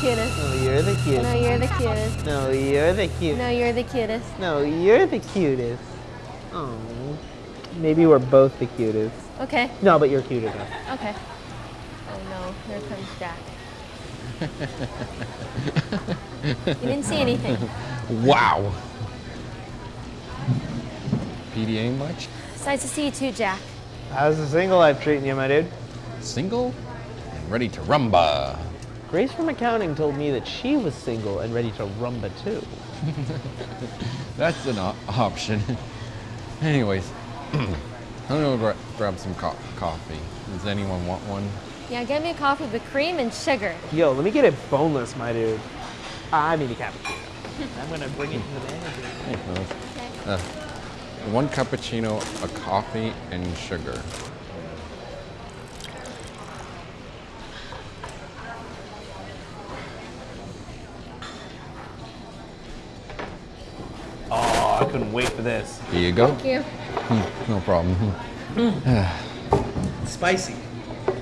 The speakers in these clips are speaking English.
cutest. No, you're the cutest. No, you're the cutest. No, you're the cutest. No, you're the cutest. No, you're the cutest. Oh. Maybe we're both the cutest. Okay, No, but you're cuter enough. okay. Oh no, here comes Jack. you didn't see anything. Wow. PDA much? It's nice to see you too, Jack. How's the single life treating you, my dude? Single and ready to rumba. Grace from accounting told me that she was single and ready to rumba too. That's an op- option. Anyways, I'm gonna gra- grab some co- coffee. Does anyone want one? Yeah, get me a coffee with cream and sugar. Yo, let me get it boneless, my dude. I mean a cappuccino. I'm gonna bring it to the manager. Hey, fellas. Uh, one cappuccino, a coffee, and sugar. Couldn't wait for this. Here you go. Thank you. Hmm, no problem. Spicy.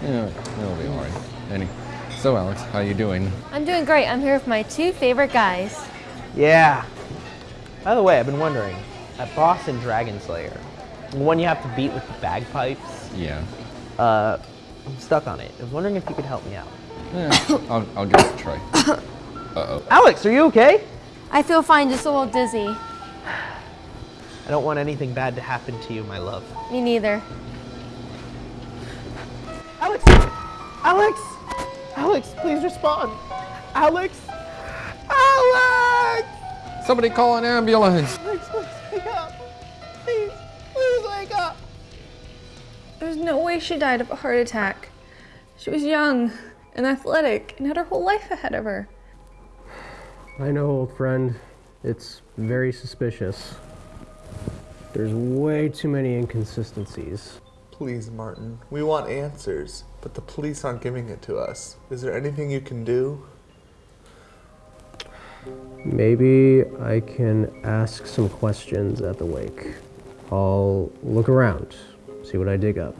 Yeah, it'll be all right. Any, so Alex, how you doing? I'm doing great. I'm here with my two favorite guys. Yeah. By the way, I've been wondering, at Boston Dragon Slayer, the one you have to beat with the bagpipes, Yeah. uh, I'm stuck on it. I was wondering if you could help me out. Yeah, I'll, I'll give it a try. Uh-oh. Alex, are you okay? I feel fine, just a little dizzy. I don't want anything bad to happen to you, my love. Me neither. Alex! Alex! Alex, please respond. Alex! Alex! Somebody call an ambulance. Alex, please wake up. Please, please wake up. There's no way she died of a heart attack. She was young and athletic and had her whole life ahead of her. I know, old friend. It's very suspicious. There's way too many inconsistencies. Please, Martin, we want answers, but the police aren't giving it to us. Is there anything you can do? Maybe I can ask some questions at the wake. I'll look around, see what I dig up.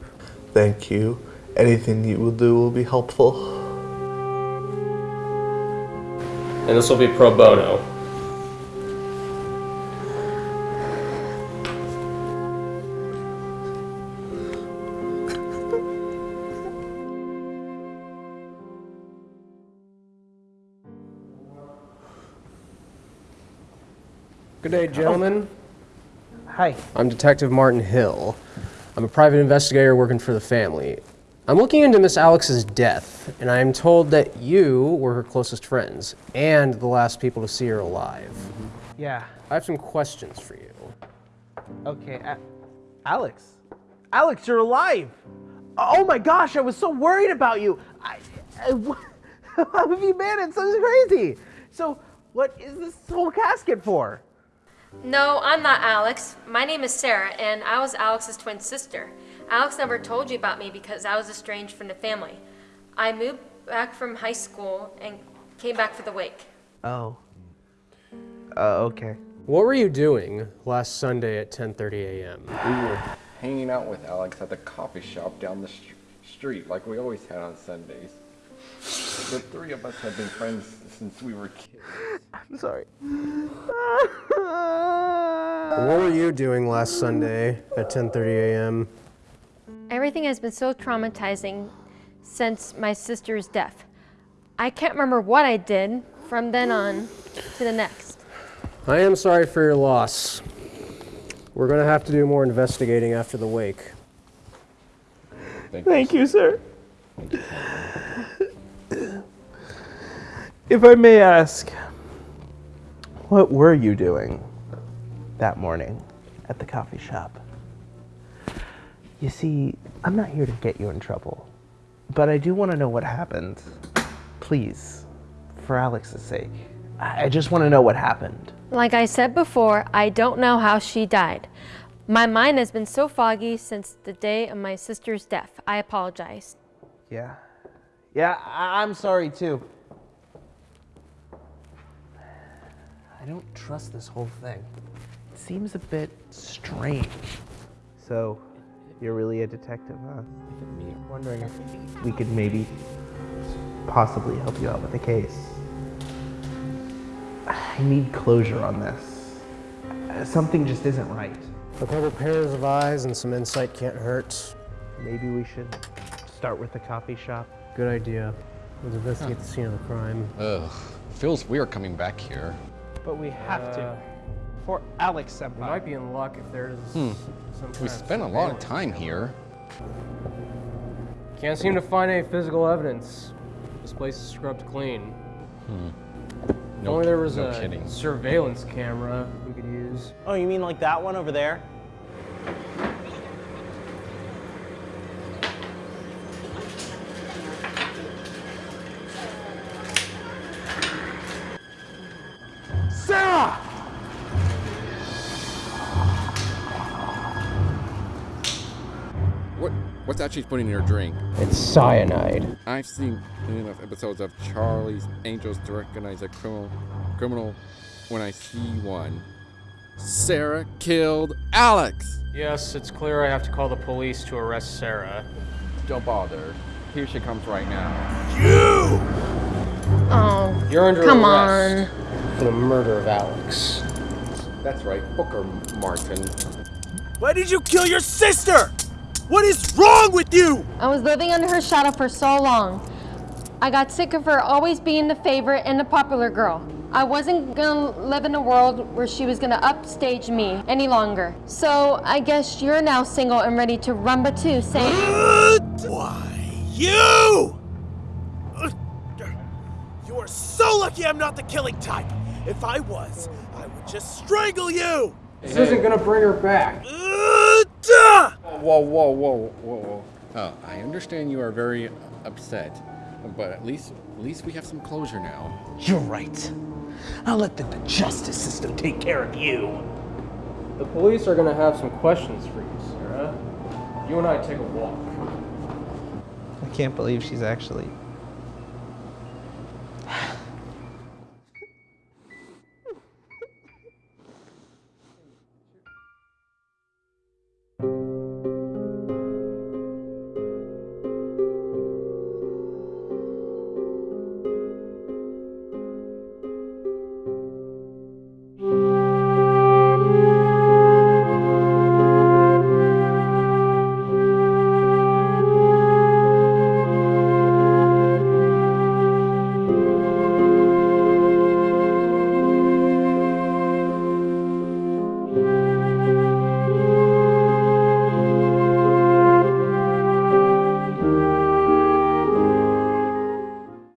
Thank you. Anything you will do will be helpful. And this will be pro bono. Good day, gentlemen. Hi. I'm Detective Martin Hill. I'm a private investigator working for the family. I'm looking into Miss Alex's death, and I'm told that you were her closest friends and the last people to see her alive. Yeah. I have some questions for you. Okay. A- Alex. Alex, you're alive. Oh my gosh, I was so worried about you. I, I, how have you been? It's so crazy. So, what is this whole casket for? No, I'm not Alex. My name is Sarah, and I was Alex's twin sister. Alex never told you about me because I was estranged from the family. I moved back from high school and came back for the wake. Oh. Uh, okay. What were you doing last Sunday at 10:30 a.m.? We were hanging out with Alex at the coffee shop down the str- street like we always had on Sundays. The three of us have been friends since we were kids. I'm sorry. What were you doing last Sunday at 10:30 a.m.? Everything has been so traumatizing since my sister's death. I can't remember what I did from then on to the next. I am sorry for your loss. We're gonna have to do more investigating after the wake. Thank you, sir. If I may ask, what were you doing that morning at the coffee shop? You see, I'm not here to get you in trouble, but I do want to know what happened. Please, for Alex's sake. I just want to know what happened. Like I said before, I don't know how she died. My mind has been so foggy since the day of my sister's death. I apologize. Yeah. Yeah, I- I'm sorry too. I don't trust this whole thing. It seems a bit strange. So, you're really a detective, huh? I'm Wondering if we could maybe possibly help you out with the case. I need closure on this. Something just isn't right. A couple pairs of eyes and some insight can't hurt. Maybe we should start with the coffee shop. Good idea. Let's investigate the scene of the crime. Ugh, feels weird coming back here. But we have Uh, to. For Alex We might be in luck if there's some kind We of spent a lot of time here. Can't seem to find any physical evidence. This place is scrubbed clean. If No, only there was no a kidding. surveillance camera we could use. Oh, you mean like that one over there? What's actually she's putting in her drink? It's cyanide. I've seen enough episodes of Charlie's Angels to recognize a criminal, criminal when I see one. Sarah killed Alex. Yes, it's clear I have to call the police to arrest Sarah. Don't bother. Here she comes right now. Oh, You're under come arrest on. for the murder of Alex. That's right, Booker Martin. Why did you kill your sister? What is wrong with you? I was living under her shadow for so long. I got sick of her always being the favorite and the popular girl. I wasn't gonna live in a world where she was gonna upstage me any longer. So I guess you're now single and ready to rumba too, saying. Why, you! You are so lucky I'm not the killing type. If I was, I would just strangle you! This isn't gonna bring her back. Duh! Whoa, whoa, whoa, whoa, whoa. Oh, I understand you are very upset, but at least, at least we have some closure now. You're right. I'll let the, the justice system take care of you. The police are gonna have some questions for you, Sarah. You and I take a walk. I can't believe she's actually